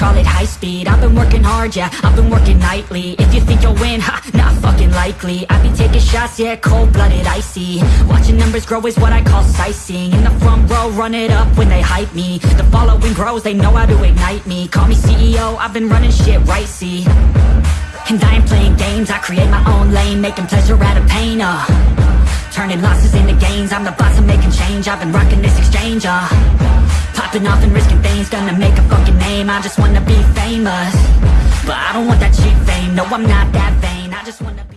call it high speed. I've been working hard, yeah, I've been working nightly. If you think you'll win, ha, not fucking likely. I be taking shots, yeah, cold-blooded, icy. Watching numbers grow is what I call sightseeing. In the front row, run it up when they hype me. The following grows, they know how to ignite me. Call me CEO, I've been running shit right, see. And I ain't playing games, I create my own lane Making pleasure out of pain, uh. Turning losses into gains, I'm the boss, I'm making change. I've been rocking this exchange, uh Popping off and risking things, gonna make a fucking name. I just wanna be famous. But I don't want that cheap fame, no I'm not that vain. I just wanna be